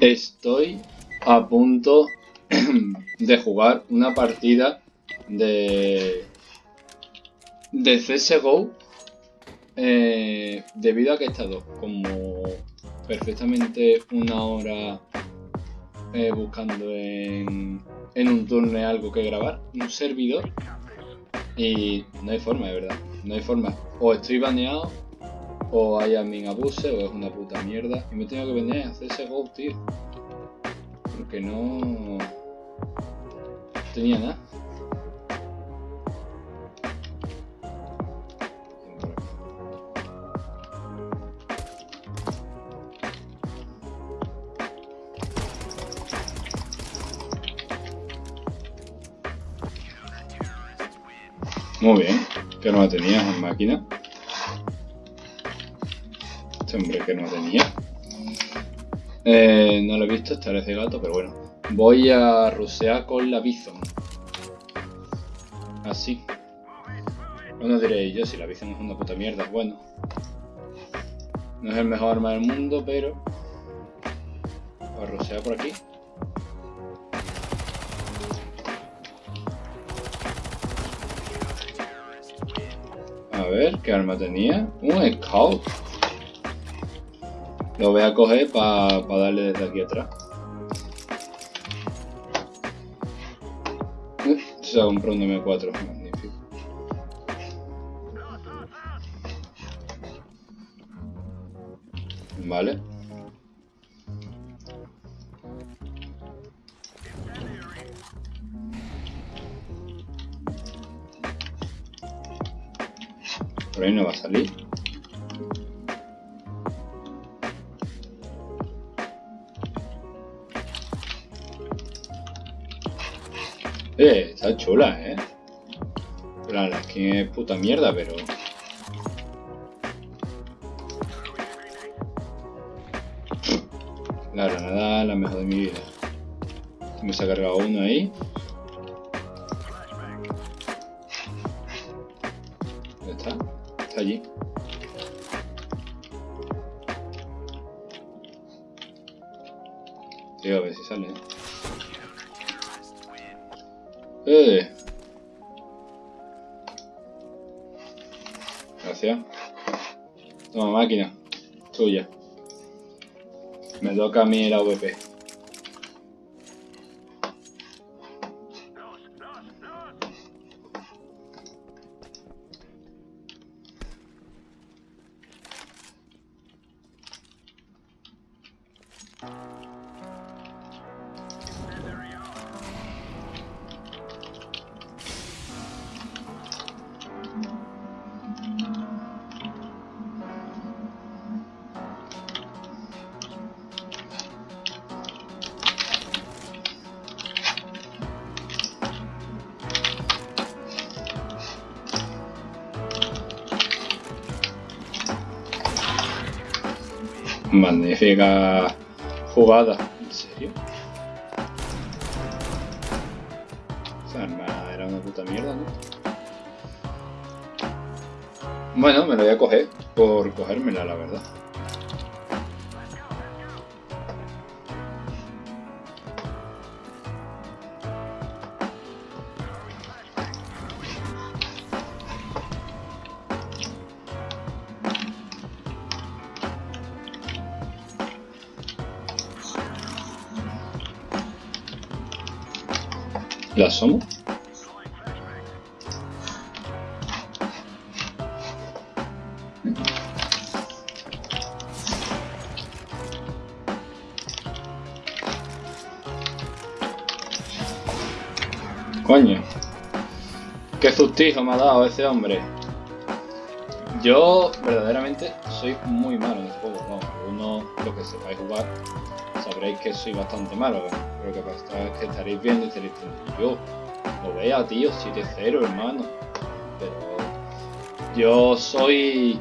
Estoy a punto de jugar una partida de, de CSGO eh, debido a que he estado como perfectamente una hora eh, buscando en, en un turno algo que grabar, un servidor y no hay forma, de verdad, no hay forma. O estoy baneado o hay admin abuse o es una puta mierda y me tengo que venir a hacer ese go, tío. Porque no tenía nada. Muy bien, que no la tenías en máquina. Este hombre que no tenía. Eh, no lo he visto, esta vez de gato, pero bueno. Voy a rusear con la Bison. Así. Bueno, diréis yo, si la Bison es una puta mierda, bueno. No es el mejor arma del mundo, pero... A rusear por aquí. A ver, ¿qué arma tenía? Un Scout. Lo voy a coger para darle desde aquí atrás. Se ha comprado un M4, magnífico. Vale. Por ahí no va a salir. Eh, está chula, eh. La, la skin es puta mierda, pero... La granada la mejor de mi vida. Me se ha cargado uno ahí. ¿Dónde está? Está allí. Tío, a ver si sale. Eh. Gracias. Toma máquina. Tuya. Me toca a mí la VP. Magnífica jugada. ¿En serio? Esa arma era una puta mierda, ¿no? Bueno, me lo voy a coger por cogérmela, la verdad. ¿La asomo? Coño. Qué sustijo me ha dado ese hombre. Yo verdaderamente soy muy malo en este juego. Vamos, uno lo que sepáis jugar sabréis que soy bastante malo. Pero lo que pasa es que estaréis viendo y estaréis diciendo, yo, lo vea tío, 7-0 hermano. Pero yo soy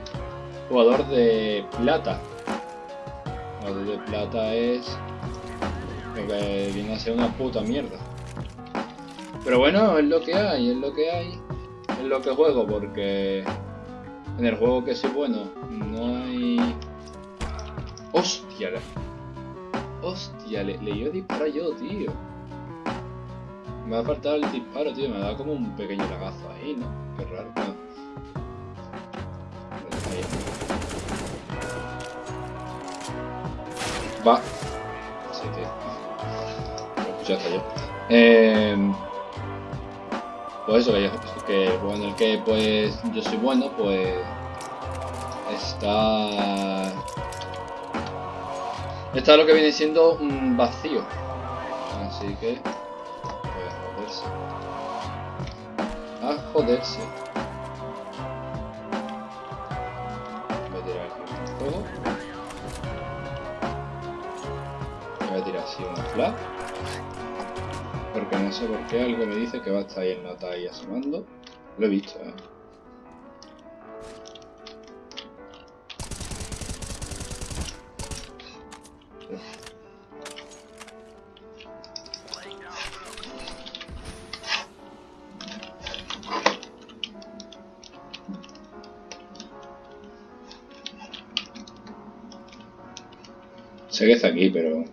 jugador de plata. Jugador de plata es lo que viene a ser una puta mierda. Pero bueno, es lo que hay, es lo que hay. Es lo que juego porque en el juego que soy bueno no hay... ¡Hostia! Hostia, le, le iba a disparar yo, tío. Me ha faltado el disparo, tío. Me ha dado como un pequeño lagazo ahí, ¿no? Qué raro. No. Va. Sí, tío. Lo escuchaste yo. Eh, pues eso, que, yo- en el que pues yo soy bueno, pues está está lo que viene siendo un vacío. Así que pues a joderse. A joderse. Voy a tirar aquí un fuego. Voy a tirar así un. Sé por qué algo me dice que va a estar ahí el nota ahí asomando. Lo he visto, eh. Sé que está aquí, pero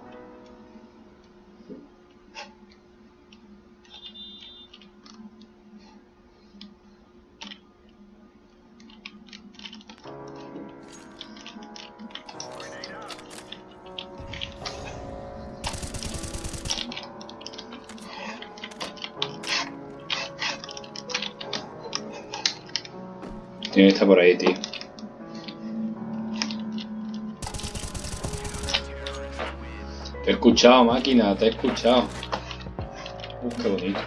tiene que estar por ahí, tío. Te he escuchado, máquina, te he escuchado. Uh, qué bonito.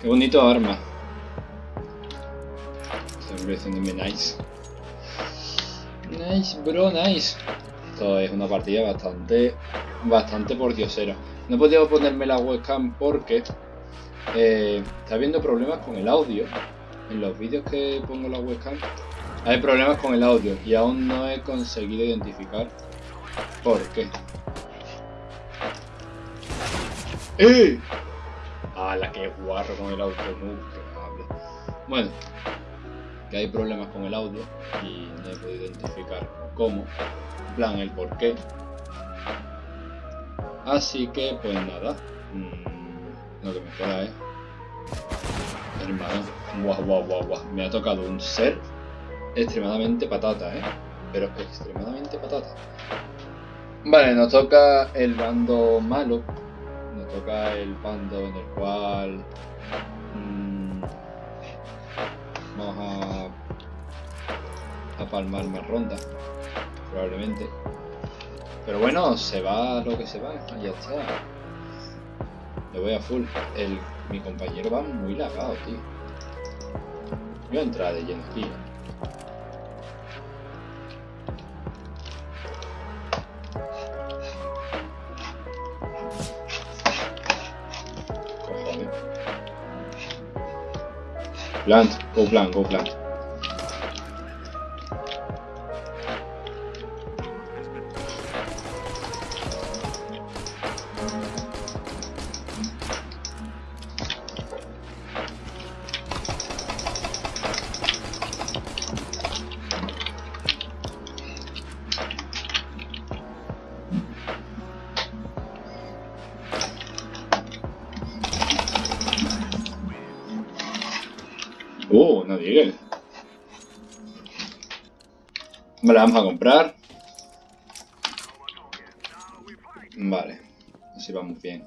Qué bonito arma. Haciéndome nice. Nice, bro, nice. Esto es una partida bastante, bastante por diosero. No he podido ponerme la webcam porque eh, está habiendo problemas con el audio. En los vídeos que pongo la webcam hay problemas con el audio y aún no he conseguido identificar por qué. ¡Eh! ¡Hala, qué guarro con el audio! Bueno, que hay problemas con el audio y no he podido identificar cómo, en plan el por qué. Así que, pues nada, mm, lo que me queda es. Hermano, guau, guau, guau, guau. Me ha tocado un ser extremadamente patata, ¿eh? Pero extremadamente patata. Vale, nos toca el bando malo. Nos toca el bando en el cual. mm, vamos a. a palmar más ronda. Probablemente. Pero bueno, se va lo que se va. Ya está. Le voy a full. El, mi compañero va muy lagado, tío. Voy a de lleno. Cojones. Plant, go plant, go plant. Digas. Vale, vamos a comprar. Vale, así vamos bien.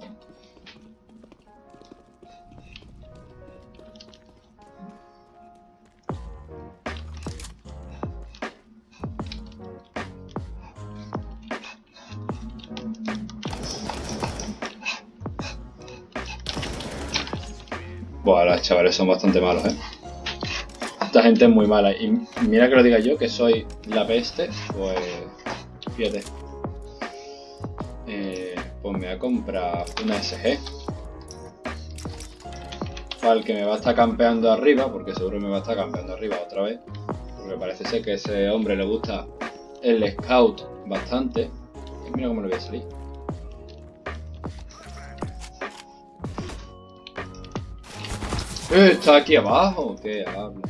Buah, los chavales son bastante malos, eh. Esta gente es muy mala. Y mira que lo diga yo, que soy la peste, pues. Fíjate. Eh, pues me voy a comprar una SG. Para el que me va a estar campeando arriba, porque seguro me va a estar campeando arriba otra vez. Porque parece ser que a ese hombre le gusta el scout bastante. Y mira cómo le voy a salir. Eh, ¿Está aquí abajo? ¿Qué hablo?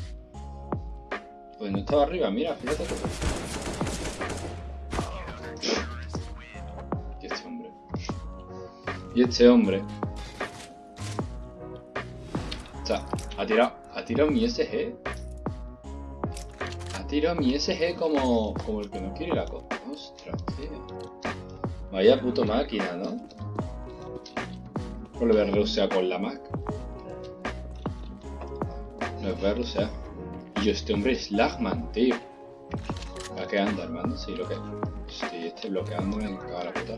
No estaba arriba, mira, fíjate. Y este hombre... O sea, ha tirado, ha tirado mi SG. Ha tirado mi SG como, como el que no quiere la cosa. Ostras, tío. Vaya puto máquina, ¿no? Volver a Rusia con la Mac. No es ver Rusia. Y este hombre es Lagman, tío. ¿A qué anda, hermano? Sí, lo que. Sí, este bloqueando me caga la puta.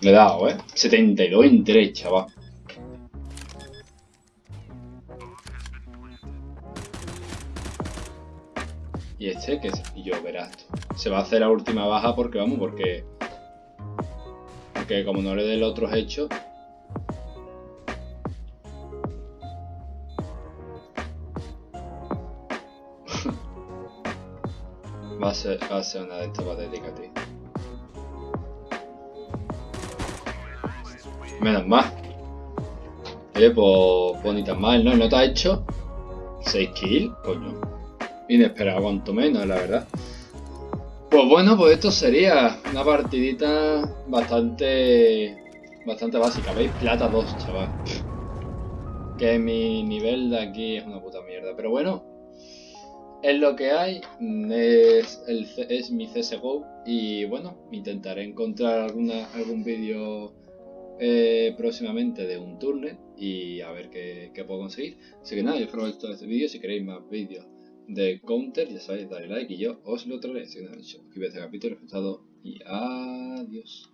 Le he dado, ¿eh? 72 en 3, chaval. Y este, que y yo verás Se va a hacer la última baja porque, vamos, porque... Porque como no le dé los otros hechos... va, a ser, va a ser una de estas patéticas, tío. Menos mal. Oye, pues, pues ni tan mal, ¿no? ¿No te ha hecho? 6 kills, coño. Inesperado, cuanto menos, la verdad. Pues bueno, pues esto sería una partidita bastante bastante básica. ¿Veis? Plata 2, chaval. Que mi nivel de aquí es una puta mierda. Pero bueno, es lo que hay. Es, el, es mi CSGO. Y bueno, intentaré encontrar alguna, algún vídeo eh, próximamente de un turno y a ver qué, puedo conseguir. Así que nada, yo espero que este vídeo. Si queréis más vídeos de Counter, ya sabéis, dale like y yo os lo traeré. Así que nada, este capítulo, resultado y adiós.